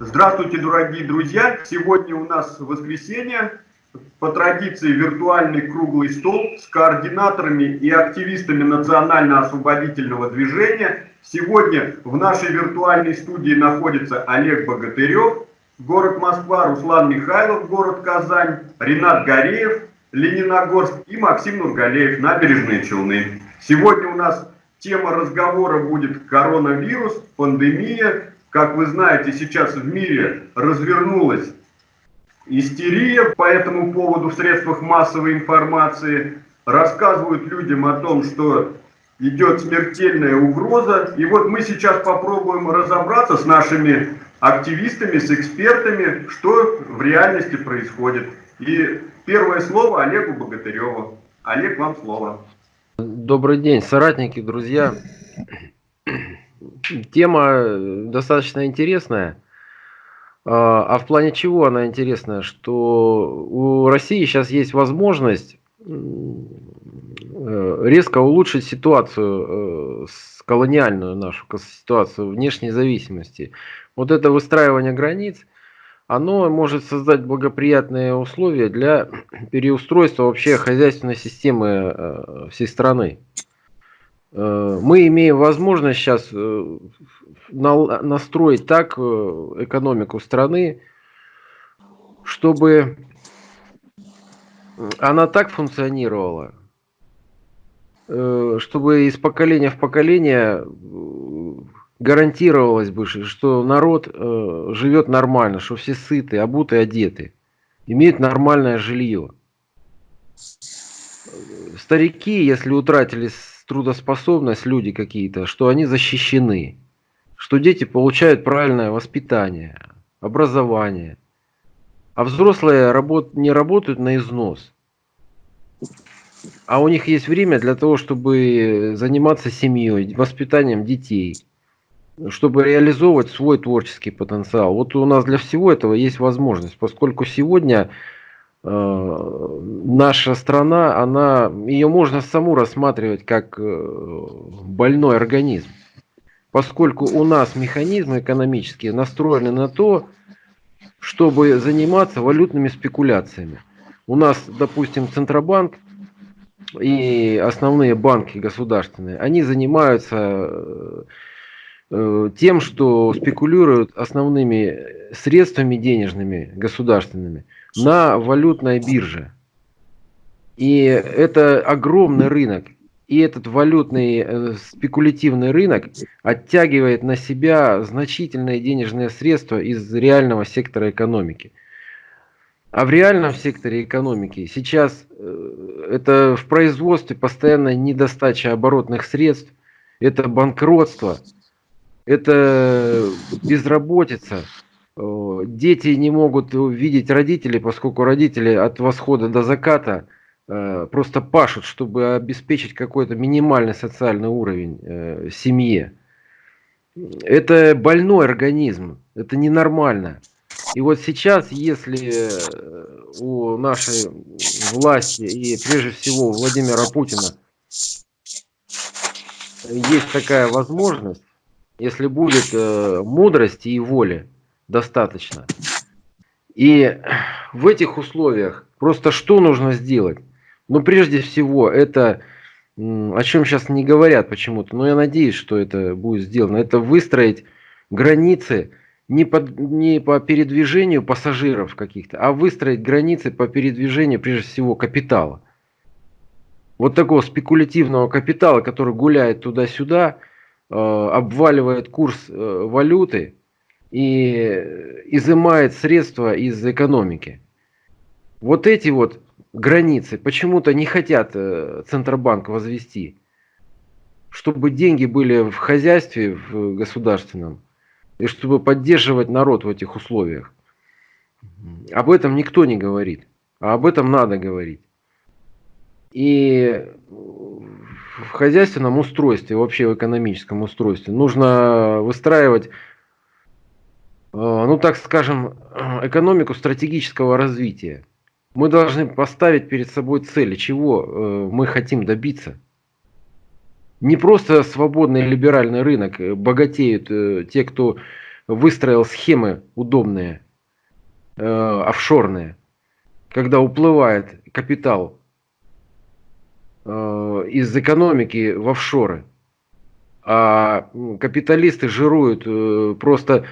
Здравствуйте, дорогие друзья! Сегодня у нас воскресенье. По традиции виртуальный круглый стол с координаторами и активистами национально-освободительного движения. Сегодня в нашей виртуальной студии находится Олег Богатырев, город Москва, Руслан Михайлов, город Казань, Ренат Гореев, Лениногорск и Максим Нургалеев, набережные Челны. Сегодня у нас тема разговора будет коронавирус, пандемия, как вы знаете, сейчас в мире развернулась истерия по этому поводу в средствах массовой информации. Рассказывают людям о том, что идет смертельная угроза. И вот мы сейчас попробуем разобраться с нашими активистами, с экспертами, что в реальности происходит. И первое слово Олегу Богатыреву. Олег, вам слово. Добрый день, соратники, друзья. Тема э, достаточно интересная. А, а в плане чего она интересная? Что у России сейчас есть возможность э, резко улучшить ситуацию, э, колониальную нашу ситуацию внешней зависимости. Вот это выстраивание границ, оно может создать благоприятные условия для переустройства вообще хозяйственной системы всей страны. Э, мы имеем возможность сейчас э, настроить так э, экономику страны, чтобы она так функционировала, чтобы из поколения в поколение гарантировалось бы, что народ живет нормально, что все сыты, обуты, одеты, имеют нормальное жилье. Старики, если утратили трудоспособность люди какие-то, что они защищены, что дети получают правильное воспитание, образование, а взрослые работ, не работают на износ. А у них есть время для того, чтобы заниматься семьей, воспитанием детей, чтобы реализовывать свой творческий потенциал. Вот у нас для всего этого есть возможность, поскольку сегодня Э, наша страна, она, ее можно саму рассматривать как э, больной организм, поскольку у нас механизмы экономические настроены на то, чтобы заниматься валютными спекуляциями. У нас, допустим, Центробанк и основные банки государственные, они занимаются э, тем, что спекулируют основными средствами денежными государственными – на валютной бирже. И это огромный рынок. И этот валютный э, спекулятивный рынок оттягивает на себя значительные денежные средства из реального сектора экономики. А в реальном секторе экономики сейчас э, это в производстве постоянная недостача оборотных средств, это банкротство, это безработица, дети не могут видеть родителей, поскольку родители от восхода до заката э, просто пашут, чтобы обеспечить какой-то минимальный социальный уровень э, семье. Это больной организм, это ненормально. И вот сейчас, если э, у нашей власти и прежде всего у Владимира Путина есть такая возможность, если будет мудрости и воля, достаточно. И в этих условиях просто что нужно сделать? Ну, прежде всего, это, о чем сейчас не говорят почему-то, но я надеюсь, что это будет сделано, это выстроить границы не по, не по передвижению пассажиров каких-то, а выстроить границы по передвижению, прежде всего, капитала. Вот такого спекулятивного капитала, который гуляет туда-сюда, э, обваливает курс э, валюты, и изымает средства из экономики. Вот эти вот границы почему-то не хотят э, Центробанк возвести, чтобы деньги были в хозяйстве, в государственном, и чтобы поддерживать народ в этих условиях. Об этом никто не говорит, а об этом надо говорить. И в хозяйственном устройстве, вообще в экономическом устройстве нужно выстраивать Э, ну так скажем, экономику стратегического развития. Мы должны поставить перед собой цели, чего э, мы хотим добиться. Не просто свободный либеральный рынок, э, богатеют э, те, кто выстроил схемы удобные, э, офшорные, когда уплывает капитал э, из экономики в офшоры, а капиталисты жируют э, просто, э,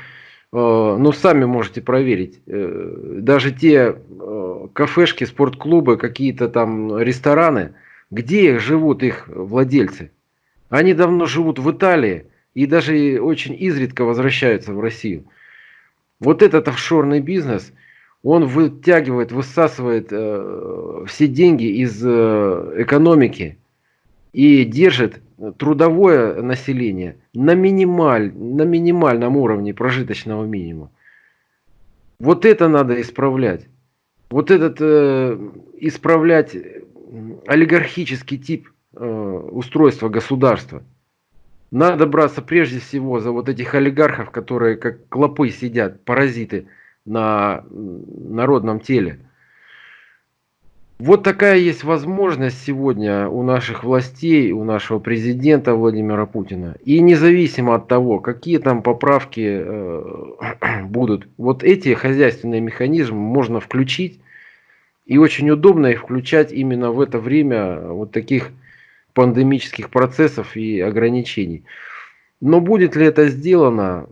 ну сами можете проверить, э, даже те э, кафешки, спортклубы, какие-то там рестораны, где живут их владельцы? Они давно живут в Италии и даже очень изредка возвращаются в Россию. Вот этот офшорный бизнес, он вытягивает, высасывает э, все деньги из э, экономики и держит трудовое население на, минималь, на минимальном уровне прожиточного минимума. Вот это надо исправлять. Вот этот э, исправлять олигархический тип э, устройства государства. Надо браться прежде всего за вот этих олигархов, которые как клопы сидят, паразиты на народном теле. Вот такая есть возможность сегодня у наших властей, у нашего президента Владимира Путина. И независимо от того, какие там поправки э, будут, вот эти хозяйственные механизмы можно включить и очень удобно их включать именно в это время вот таких пандемических процессов и ограничений. Но будет ли это сделано,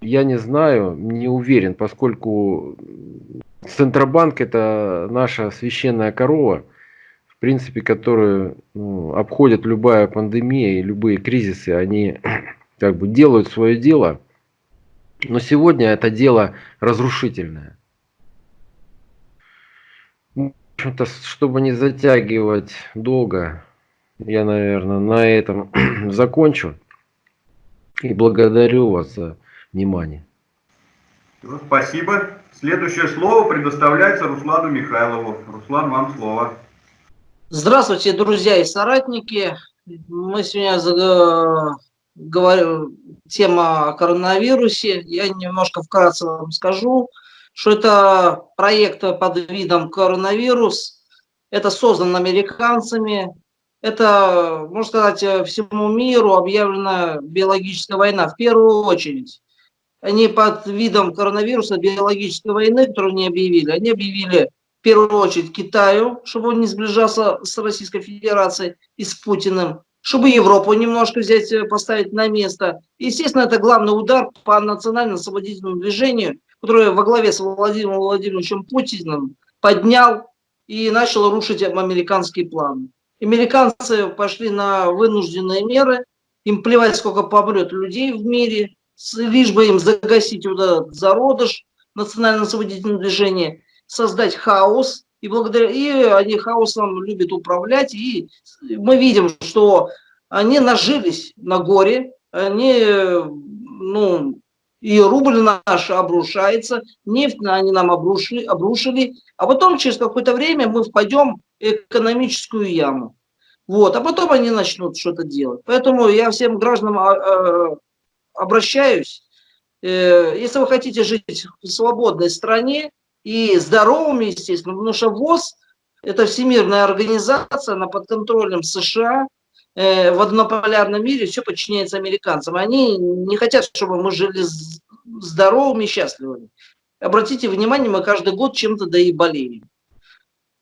я не знаю, не уверен, поскольку Центробанк это наша священная корова, в принципе, которую ну, обходит любая пандемия и любые кризисы, они как бы делают свое дело, но сегодня это дело разрушительное. Общем-то, чтобы не затягивать долго, я, наверное, на этом закончу. И благодарю вас за внимание. Ну, спасибо. Следующее слово предоставляется Руслану Михайлову. Руслан, вам слово. Здравствуйте, друзья и соратники. Мы сегодня говорим тема о коронавирусе. Я немножко вкратце вам скажу что это проект под видом коронавирус, это создан американцами, это, можно сказать, всему миру объявлена биологическая война в первую очередь. Они под видом коронавируса биологической войны, которую они объявили, они объявили в первую очередь Китаю, чтобы он не сближался с Российской Федерацией и с Путиным, чтобы Европу немножко взять, поставить на место. Естественно, это главный удар по национально-освободительному движению, который во главе с Владимиром Владимировичем Путиным поднял и начал рушить американские планы. Американцы пошли на вынужденные меры, им плевать, сколько помрет людей в мире, лишь бы им загасить вот этот зародыш национально-освободительного движения, создать хаос, и благодаря и они хаосом любят управлять, и мы видим, что они нажились на горе, они ну, и рубль наш обрушается, нефть они нам обрушили, обрушили, а потом через какое-то время мы впадем в экономическую яму. Вот, а потом они начнут что-то делать. Поэтому я всем гражданам а, а, обращаюсь, э, если вы хотите жить в свободной стране и здоровыми, естественно, потому что ВОЗ – это всемирная организация, она под контролем США, Э, в однополярном мире все подчиняется американцам. Они не хотят, чтобы мы жили здоровыми и счастливыми. Обратите внимание, мы каждый год чем-то да и болеем.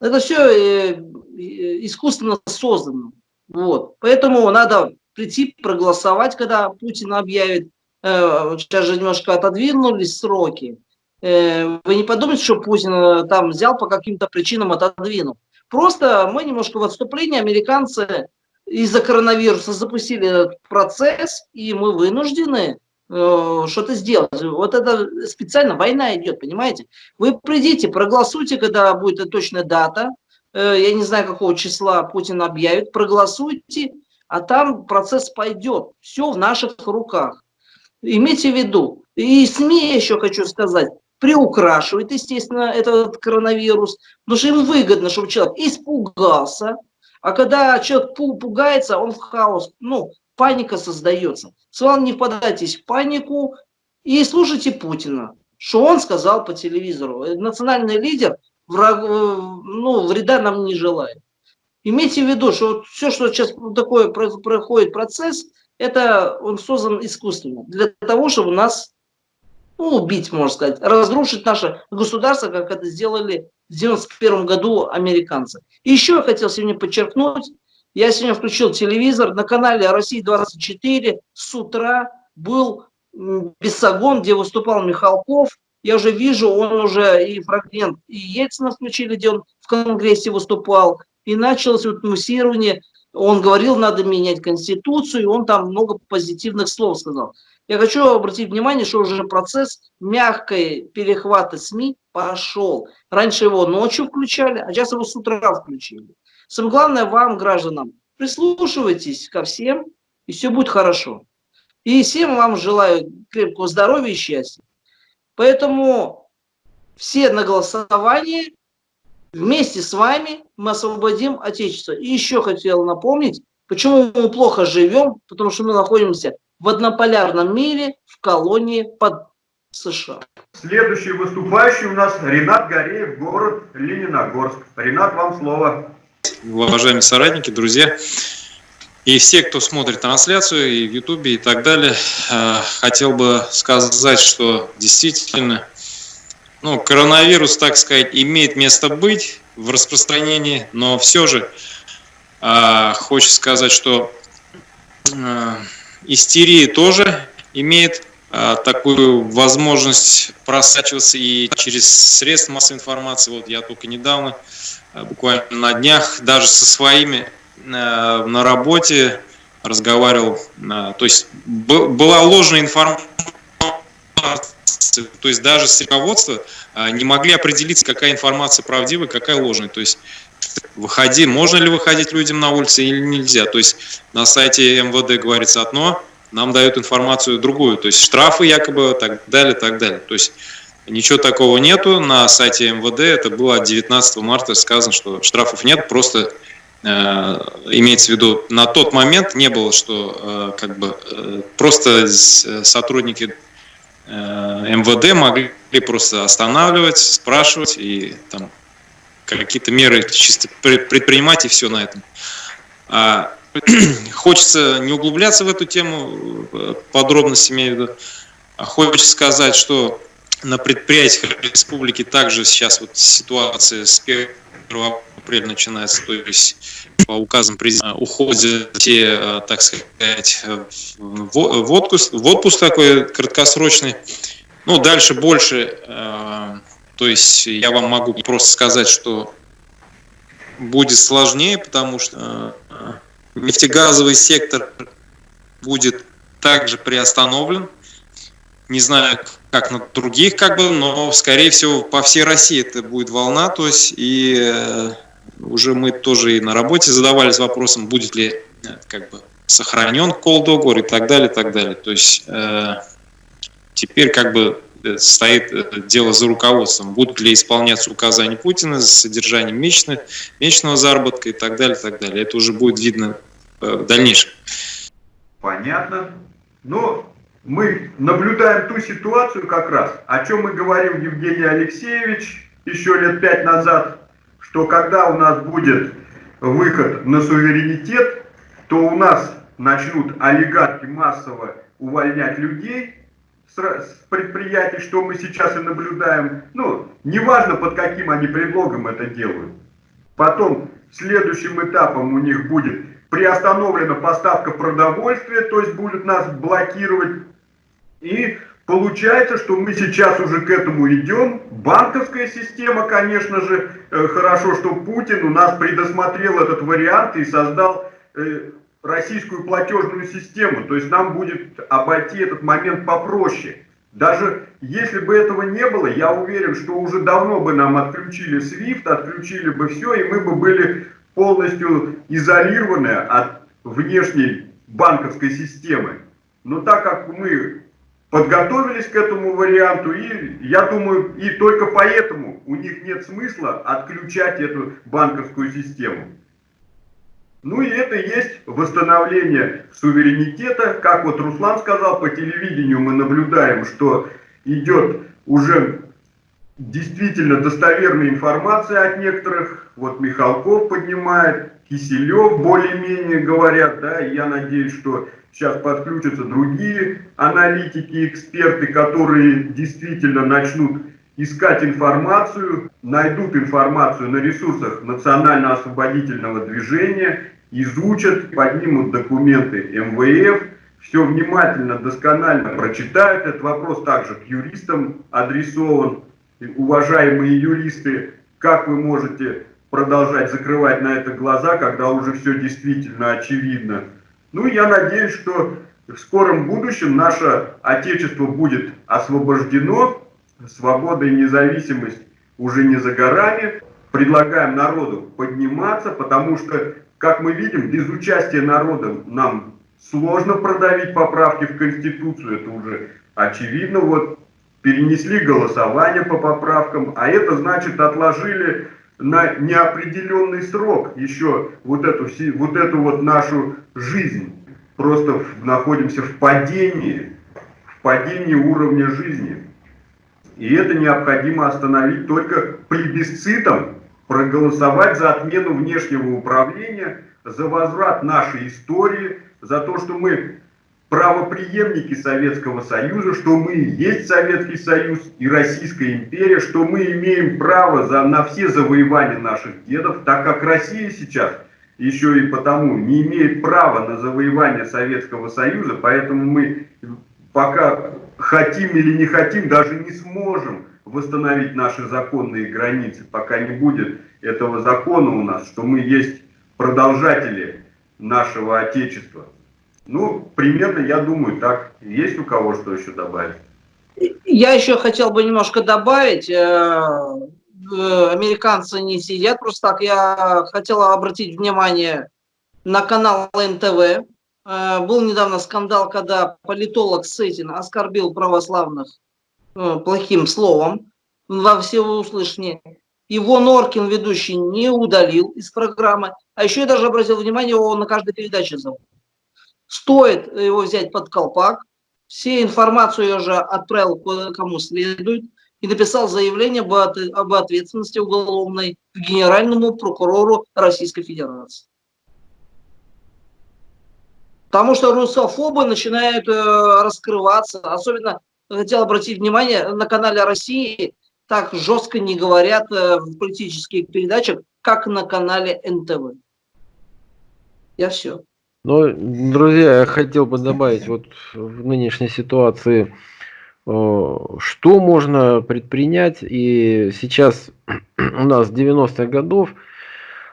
Это все э, искусственно создано. Вот. Поэтому надо прийти проголосовать, когда Путин объявит. Сейчас же немножко отодвинулись сроки. Вы не подумайте, что Путин там взял по каким-то причинам отодвинул. Просто мы немножко в отступлении, американцы из-за коронавируса запустили этот процесс, и мы вынуждены э, что-то сделать. Вот это специально война идет, понимаете? Вы придите, проголосуйте, когда будет точная дата, э, я не знаю, какого числа Путин объявит, проголосуйте, а там процесс пойдет. Все в наших руках. Имейте в виду. И СМИ еще хочу сказать, приукрашивает, естественно, этот коронавирус, потому что им выгодно, чтобы человек испугался, а когда человек пугается, он в хаос, ну, паника создается. С вами не впадайтесь в панику и слушайте Путина, что он сказал по телевизору. Национальный лидер враг, ну, вреда нам не желает. Имейте в виду, что все, что сейчас такое проходит процесс, это он создан искусственно, для того, чтобы нас ну, убить, можно сказать, разрушить наше государство, как это сделали в 91 году американцы. И еще я хотел сегодня подчеркнуть, я сегодня включил телевизор, на канале России-24 с утра был Бессогон, где выступал Михалков. Я уже вижу, он уже и фрагмент, и Ельцина включили, где он в Конгрессе выступал. И началось вот муссирование. Он говорил, надо менять Конституцию, и он там много позитивных слов сказал. Я хочу обратить внимание, что уже процесс мягкой перехвата СМИ пошел. Раньше его ночью включали, а сейчас его с утра включили. Самое главное вам, гражданам, прислушивайтесь ко всем, и все будет хорошо. И всем вам желаю крепкого здоровья и счастья. Поэтому все на голосование, вместе с вами мы освободим Отечество. И еще хотел напомнить, почему мы плохо живем, потому что мы находимся в однополярном мире, в колонии под США. Следующий выступающий у нас Ренат Гореев, город Лениногорск. Ренат, вам слово. Уважаемые соратники, друзья. И все, кто смотрит трансляцию и в Ютубе и так далее, э, хотел бы сказать, что действительно ну, коронавирус, так сказать, имеет место быть в распространении, но все же э, хочется сказать, что э, истерия тоже имеет такую возможность просачиваться и через средства массовой информации. Вот я только недавно, буквально на днях, даже со своими Э, на работе разговаривал, э, то есть была ложная информация, то есть даже с руководства э, не могли определиться, какая информация правдивая, какая ложная. То есть выходи, можно ли выходить людям на улицы или нельзя. То есть на сайте МВД говорится одно, нам дают информацию другую. То есть штрафы якобы, так далее, так далее. То есть ничего такого нету. На сайте МВД это было 19 марта сказано, что штрафов нет, просто Э, имеется в виду, на тот момент не было, что э, как бы э, просто сотрудники МВД могли просто останавливать, спрашивать и там какие-то меры чисто предпринимать и все на этом. А, хочется не углубляться в эту тему, подробности имею в виду. А хочется сказать, что на предприятиях республики также сейчас вот ситуация с 1 апреля начинается, то есть по указам президента уходят те, э, так сказать, в отпуск, в отпуск такой краткосрочный. Ну, дальше больше, э, то есть я вам могу просто сказать, что будет сложнее, потому что э, нефтегазовый сектор будет также приостановлен. Не знаю, как на других, как бы, но, скорее всего, по всей России это будет волна, то есть, и уже мы тоже и на работе задавались вопросом, будет ли э, как бы сохранен договор и так далее, и так далее. То есть э, теперь как бы э, стоит э, дело за руководством, будут ли исполняться указания Путина за содержанием месячного, месячного заработка и так далее, и так далее. Это уже будет видно в дальнейшем. Понятно. Но мы наблюдаем ту ситуацию как раз, о чем мы говорил Евгений Алексеевич еще лет пять назад, что когда у нас будет выход на суверенитет, то у нас начнут олигархи массово увольнять людей с предприятий, что мы сейчас и наблюдаем. Ну, неважно под каким они предлогом это делают. Потом следующим этапом у них будет приостановлена поставка продовольствия, то есть будут нас блокировать. И Получается, что мы сейчас уже к этому идем. Банковская система, конечно же, э, хорошо, что Путин у нас предусмотрел этот вариант и создал э, российскую платежную систему. То есть нам будет обойти этот момент попроще. Даже если бы этого не было, я уверен, что уже давно бы нам отключили SWIFT, отключили бы все, и мы бы были полностью изолированы от внешней банковской системы. Но так как мы подготовились к этому варианту, и я думаю, и только поэтому у них нет смысла отключать эту банковскую систему. Ну и это есть восстановление суверенитета. Как вот Руслан сказал, по телевидению мы наблюдаем, что идет уже действительно достоверная информация от некоторых. Вот Михалков поднимает, Киселев более-менее говорят, да, и я надеюсь, что сейчас подключатся другие аналитики, эксперты, которые действительно начнут искать информацию, найдут информацию на ресурсах национально-освободительного движения, изучат, поднимут документы МВФ, все внимательно, досконально прочитают. Этот вопрос также к юристам адресован. Уважаемые юристы, как вы можете продолжать закрывать на это глаза, когда уже все действительно очевидно? Ну, я надеюсь, что в скором будущем наше Отечество будет освобождено, свобода и независимость уже не за горами. Предлагаем народу подниматься, потому что, как мы видим, без участия народа нам сложно продавить поправки в Конституцию, это уже очевидно. Вот перенесли голосование по поправкам, а это значит отложили на неопределенный срок еще вот эту, вот эту вот нашу жизнь. Просто находимся в падении, в падении уровня жизни. И это необходимо остановить только плебисцитом, проголосовать за отмену внешнего управления, за возврат нашей истории, за то, что мы правоприемники Советского Союза, что мы есть Советский Союз и Российская империя, что мы имеем право за, на все завоевания наших дедов, так как Россия сейчас еще и потому не имеет права на завоевание Советского Союза, поэтому мы пока хотим или не хотим, даже не сможем восстановить наши законные границы, пока не будет этого закона у нас, что мы есть продолжатели нашего Отечества. Ну, примерно, я думаю, так. Есть у кого что еще добавить? Я еще хотел бы немножко добавить. Э, э, американцы не сидят просто так. Я хотел обратить внимание на канал НТВ. Э, был недавно скандал, когда политолог Сетин оскорбил православных плохим словом во всеуслышание. Его Норкин, ведущий, не удалил из программы. А еще я даже обратил внимание, его на каждой передаче зовут. Стоит его взять под колпак. Все информацию я уже отправил кому следует и написал заявление об ответственности уголовной к генеральному прокурору Российской Федерации. Потому что русофобы начинают э, раскрываться. Особенно хотел обратить внимание, на канале России так жестко не говорят э, в политических передачах, как на канале НТВ. Я все. Но, друзья, я хотел бы добавить вот в нынешней ситуации, э, что можно предпринять. И сейчас у нас 90-х годов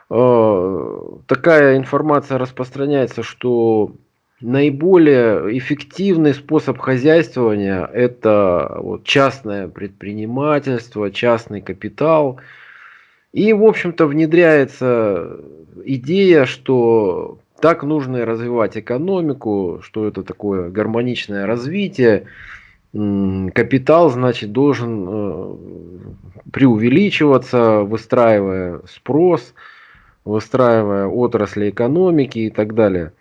э, такая информация распространяется, что наиболее эффективный способ хозяйствования – это вот частное предпринимательство, частный капитал. И, в общем-то, внедряется идея, что так нужно развивать экономику, что это такое гармоничное развитие. Капитал, значит, должен э, преувеличиваться, выстраивая спрос, выстраивая отрасли экономики и так далее.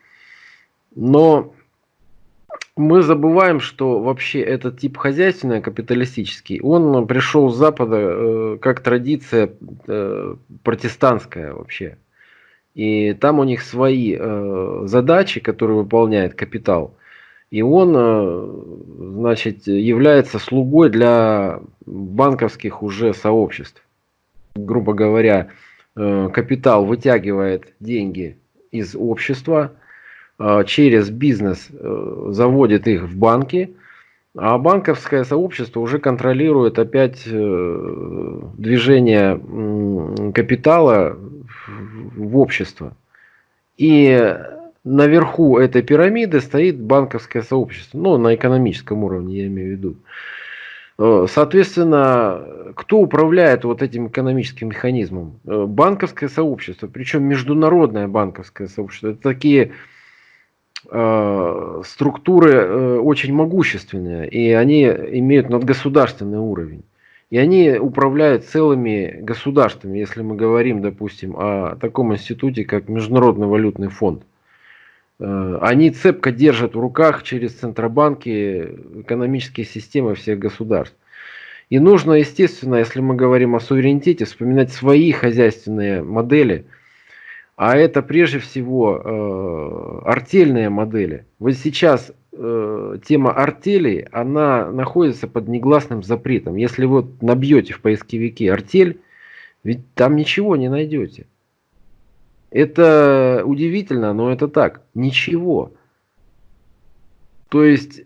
Но мы забываем, что вообще этот тип хозяйственный, капиталистический, он пришел с Запада э, как традиция э, протестантская вообще. И там у них свои э, задачи, которые выполняет капитал. И он, э, значит, является слугой для банковских уже сообществ. Грубо говоря, э, капитал вытягивает деньги из общества, э, через бизнес э, заводит их в банки, а банковское сообщество уже контролирует опять э, движение капитала в общество. И наверху этой пирамиды стоит банковское сообщество, ну, на экономическом уровне, я имею в виду. Э, соответственно, кто управляет вот этим экономическим механизмом? Э, банковское сообщество, причем международное банковское сообщество. Это такие структуры э, очень могущественные, и они имеют надгосударственный уровень. И они управляют целыми государствами, если мы говорим, допустим, о таком институте, как Международный валютный фонд. Э, они цепко держат в руках через центробанки экономические системы всех государств. И нужно, естественно, если мы говорим о суверенитете, вспоминать свои хозяйственные модели, а это прежде всего э, артельные модели. Вот сейчас э, тема артелей, она находится под негласным запретом. Если вы набьете в поисковике артель, ведь там ничего не найдете. Это удивительно, но это так. Ничего. То есть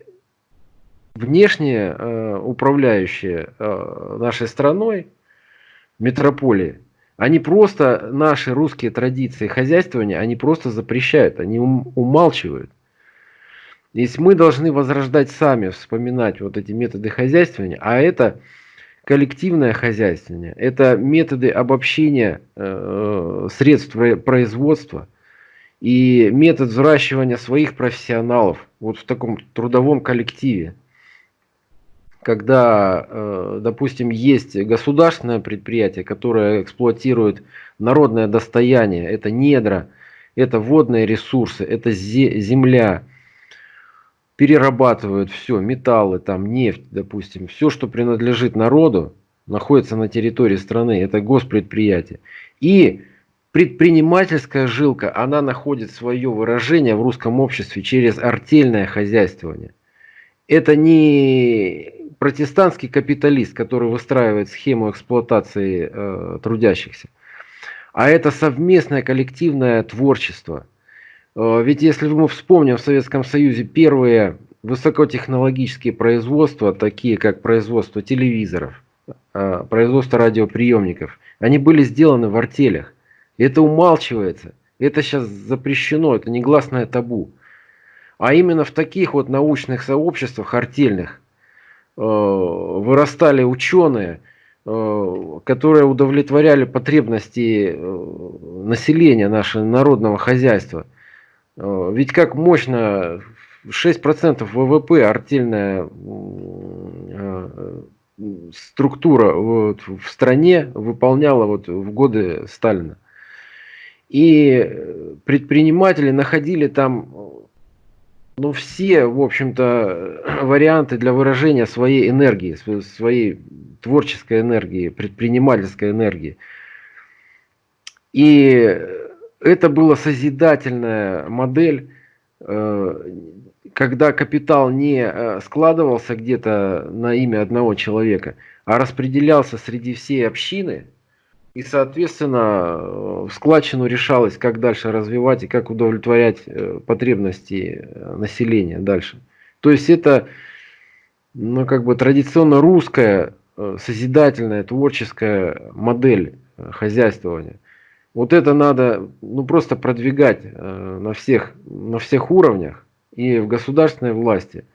внешние э, управляющие э, нашей страной, метрополии, они просто наши русские традиции хозяйствования, они просто запрещают, они ум, умалчивают. Если мы должны возрождать сами, вспоминать вот эти методы хозяйствования, а это коллективное хозяйствование, это методы обобщения э, средств производства и метод взращивания своих профессионалов вот в таком трудовом коллективе когда, э, допустим, есть государственное предприятие, которое эксплуатирует народное достояние, это недра, это водные ресурсы, это земля, перерабатывают все, металлы, там нефть, допустим, все, что принадлежит народу, находится на территории страны, это госпредприятие. И предпринимательская жилка, она находит свое выражение в русском обществе через артельное хозяйствование. Это не протестантский капиталист, который выстраивает схему эксплуатации э, трудящихся, а это совместное коллективное творчество. Э, ведь если мы вспомним в Советском Союзе первые высокотехнологические производства, такие как производство телевизоров, э, производство радиоприемников, они были сделаны в артелях. Это умалчивается. Это сейчас запрещено, это негласное табу. А именно в таких вот научных сообществах артельных Э, вырастали ученые, э, которые удовлетворяли потребности э, населения нашего народного хозяйства. Ведь как мощно 6% ВВП артельная структура вот в стране выполняла вот в годы Сталина. И предприниматели находили там ну, все, в общем-то, варианты для выражения своей энергии, своей творческой энергии, предпринимательской энергии. И это была созидательная модель, э, когда капитал не э, складывался где-то на имя одного человека, а распределялся среди всей общины – и, соответственно, в складчину решалось, как дальше развивать и как удовлетворять э, потребности э, населения дальше. То есть это, ну, как бы традиционно русская, э, созидательная, творческая модель хозяйствования. Вот это надо, ну, просто продвигать на всех, на всех уровнях и в государственной власти – Э,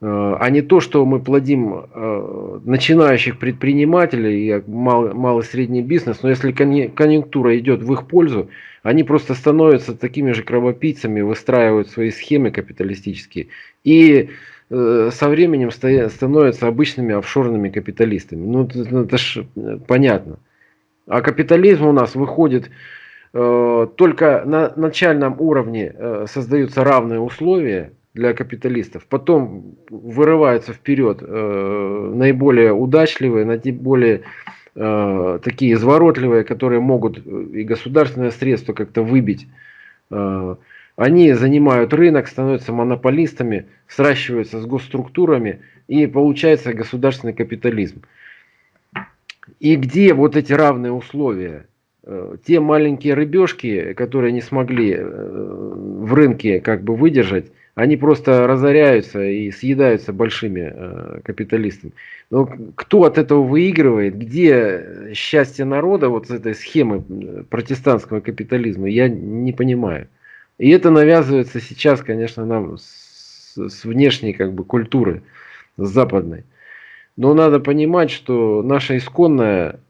а не то, что мы плодим э, начинающих предпринимателей малый, малый средний бизнес, но если конъюнктура идет в их пользу, они просто становятся такими же кровопийцами, выстраивают свои схемы капиталистические и э, со временем становятся обычными офшорными капиталистами. Ну, это ж понятно. А капитализм у нас выходит только на начальном уровне создаются равные условия, для капиталистов. Потом вырываются вперед э, наиболее удачливые, наиболее э, такие изворотливые, которые могут и государственное средство как-то выбить. Э, они занимают рынок, становятся монополистами, сращиваются с госструктурами и получается государственный капитализм. И где вот эти равные условия? Э, те маленькие рыбешки, которые не смогли э, в рынке как бы выдержать, они просто разоряются и съедаются большими э, капиталистами. Но кто от этого выигрывает, где счастье народа вот с этой схемы протестантского капитализма, я не понимаю. И это навязывается сейчас, конечно, нам с, с внешней как бы культуры, с западной. Но надо понимать, что наша исконная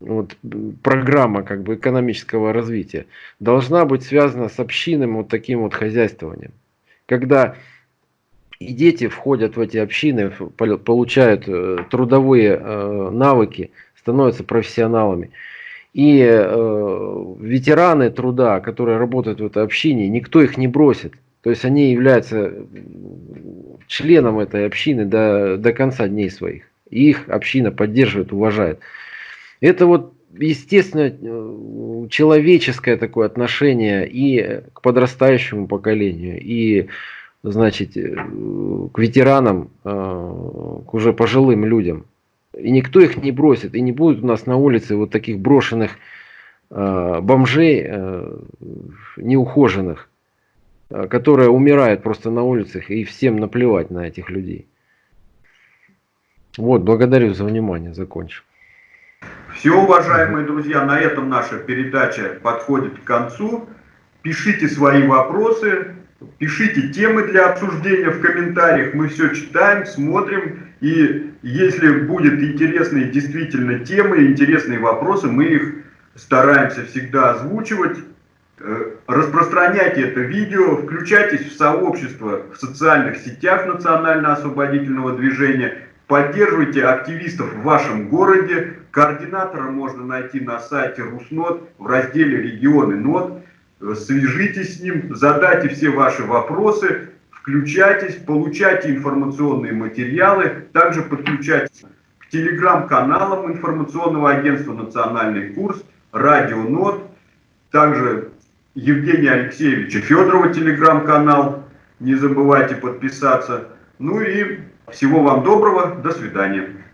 вот, программа как бы экономического развития должна быть связана с общинным вот таким вот хозяйствованием. Когда и дети входят в эти общины, получают э, трудовые э, навыки, становятся профессионалами. И э, ветераны труда, которые работают в этой общине, никто их не бросит. То есть они являются членом этой общины до, до конца дней своих. И их община поддерживает, уважает. Это вот естественно, человеческое такое отношение и к подрастающему поколению, и, значит, к ветеранам, к уже пожилым людям. И никто их не бросит, и не будет у нас на улице вот таких брошенных бомжей неухоженных, которые умирают просто на улицах, и всем наплевать на этих людей. Вот, благодарю за внимание, закончил. Все, уважаемые друзья, на этом наша передача подходит к концу. Пишите свои вопросы, пишите темы для обсуждения в комментариях. Мы все читаем, смотрим. И если будут интересные действительно темы, интересные вопросы, мы их стараемся всегда озвучивать. Э, распространяйте это видео, включайтесь в сообщество в социальных сетях Национально-освободительного движения, поддерживайте активистов в вашем городе, Координатора можно найти на сайте Руснот в разделе «Регионы НОТ». Свяжитесь с ним, задайте все ваши вопросы, включайтесь, получайте информационные материалы, также подключайтесь к телеграм-каналам информационного агентства «Национальный курс», радио НОТ, также Евгения Алексеевича Федорова телеграм-канал, не забывайте подписаться. Ну и всего вам доброго, до свидания.